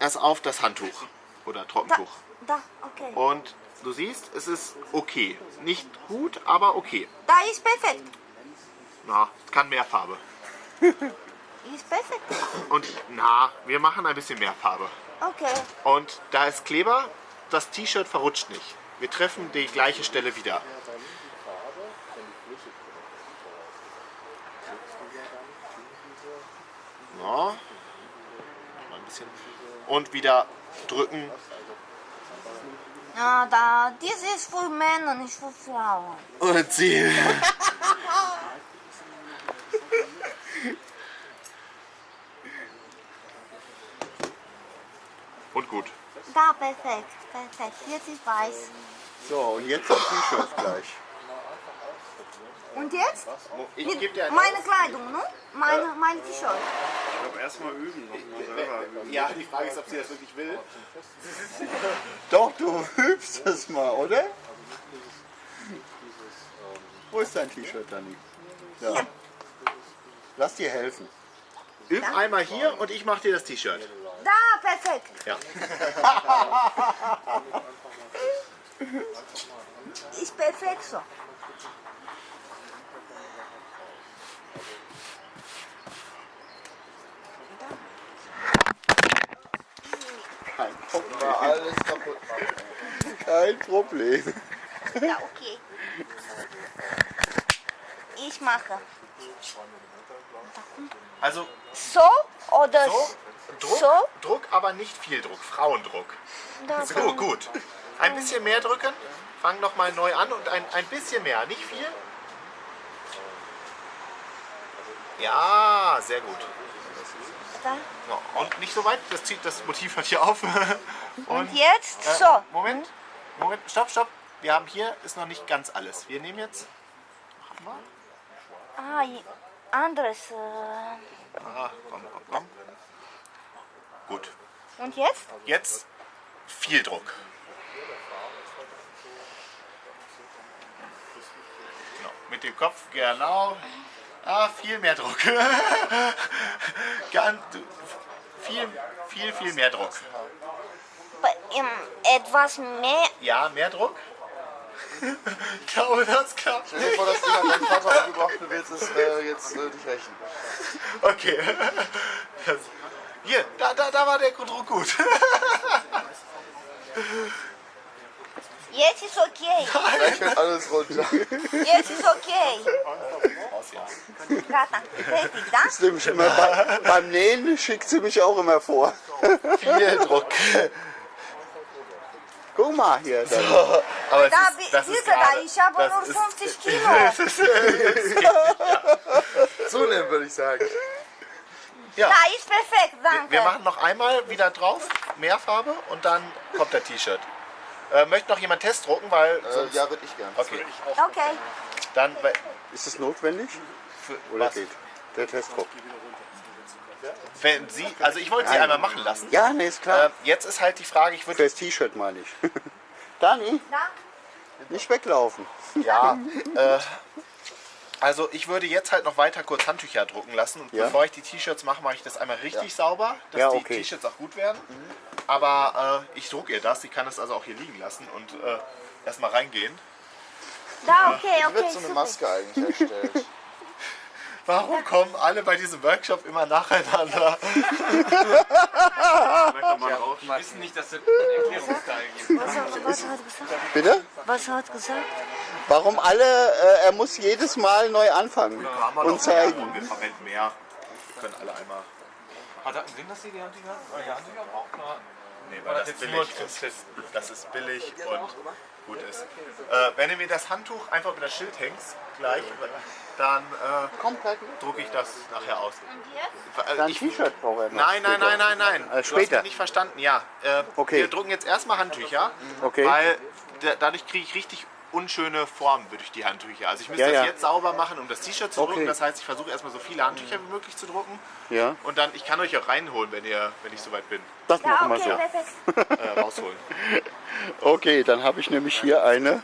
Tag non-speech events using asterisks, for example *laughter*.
erst auf das Handtuch oder Trockentuch. Da, okay. Und du siehst, es ist okay. Nicht gut, aber okay. Da ist perfekt. Na, es kann mehr Farbe. *laughs* Ist perfekt. Und na, wir machen ein bisschen mehr Farbe. Okay. Und da ist Kleber, das T-Shirt verrutscht nicht. Wir treffen die gleiche Stelle wieder. So. Mal ein bisschen. Und wieder drücken. Ja, da, dies ist für Männer, nicht für Frauen. Und ziehen. Und gut. Da, perfekt, perfekt. Jetzt ist weiß. So, und jetzt das T-Shirt gleich. Und jetzt? Ich gebe dir ein meine Kleidung, ne? Meine, mein T-Shirt. Ich glaube, erstmal üben, nochmal selber üben. Ja, die Frage ist, ob sie das wirklich will. *laughs* Doch, du übst es mal, oder? Wo ist dein T-Shirt, Dani? Ja. Lass dir helfen. Üb einmal hier und ich mache dir das T-Shirt. Da, perfekt. Ja. *laughs* Ist perfekt so. Kein Problem. Alles kaputt machen. Kein Problem. Ja, okay. Ich mache. Also So oder so, Druck, so? Druck, aber nicht viel Druck. Frauendruck. Da, So, gut. Ein bisschen mehr drücken. Fang noch mal neu an und ein, ein bisschen mehr, nicht viel. Ja, sehr gut. Da. So, und nicht so weit, das, zieht, das Motiv hört hier auf. *laughs* Und, Und jetzt äh, so. Moment, Moment, stopp, stopp. Wir haben hier, ist noch nicht ganz alles. Wir nehmen jetzt, Ah, i- anderes. Äh. ah, komm, komm, komm. Gut, Und jetzt? jetzt viel Druck. Genau, mit dem Kopf, genau. Ah, viel mehr Druck. *laughs* Ganz, viel, viel, viel mehr Druck. Etwas mehr. Ja, mehr Druck. *laughs* ich glaube, das klappt Stell dir vor, das Ding hat dein Vater umgebracht, du willst es äh, jetzt äh, dich rächen. *laughs* Okay. Das, hier, da, da, da war der Druck gut. Jetzt ist okay. Gleich fällt alles runter. Jetzt ist okay. Gata, fertig, da? Das nehme ich immer bei, beim Nähen schickt sie mich auch immer vor. Viel Druck. Guck mal hier. Dann. Aber Da, ist, das ist du, da, gerade- ich habe das nur ist- 50 *laughs* Kilo. Zunehmen, würde ich sagen. Ja, Da ist perfekt, danke. wir machen noch einmal wieder drauf, mehr Farbe und dann kommt der T-Shirt. Äh, möchte noch jemand Test drucken, weil Äh, ja, würde ich gern. okay, Okay. dann weil- Ist es notwendig? Für, Oder was, geht? Der Testdruck. wenn Sie, also ich wollte Sie einmal machen lassen. Ja, nee, ist klar. Äh, jetzt ist halt die Frage, ich würde Fürs T-Shirt meine ich. *laughs* Dani, Da? nicht weglaufen. Ja, *laughs* äh, also ich würde jetzt halt noch weiter kurz Handtücher drucken lassen und Ja. bevor ich die T-Shirts mache, mache ich das einmal richtig sauber, dass Ja, die okay. T-Shirts auch gut werden. Aber äh, ich drucke ihr das, sie kann es also auch hier liegen lassen und äh, erstmal reingehen. Da, okay, Wie okay. wird so eine. Maske eigentlich erstellt? *laughs* Warum kommen alle bei diesem Workshop immer nacheinander? Wir wissen nicht, dass es einen Erklärungsteil gibt. Was, hat- was hat gesagt? Bitte? Was hat gesagt? Warum alle, äh, er muss jedes Mal neu anfangen und zeigen. Wir verwenden mehr. Wir können alle einmal. Hat das einen Sinn, dass sie die Handtücher, die Handtücher? Nee, weil das billig ist. Testen? Das ist billig und gut ist. Äh, wenn du mir das Handtuch einfach über das Schild hängst, gleich, dann äh, drucke ich das nachher aus. Und jetzt? Äh, T-Shirt braucht er noch Nein, nein, später. nein, nein, nein. Äh, Du hast später. mich nicht verstanden, ja. Äh, Okay. Wir drucken jetzt erstmal Handtücher, Okay. weil da, dadurch kriege ich richtig unschöne Formen durch die Handtücher. Also ich müsste Ja, das ja. jetzt sauber machen, um das T-Shirt zu Okay. drucken. Das heißt, ich versuche erstmal so viele Handtücher wie möglich zu drucken. Ja, Und dann, ich kann euch auch reinholen, wenn, ihr, wenn ich soweit bin. das Da, machen wir okay, so. perfekt. Äh, rausholen. *laughs* Okay, dann habe ich nämlich hier eine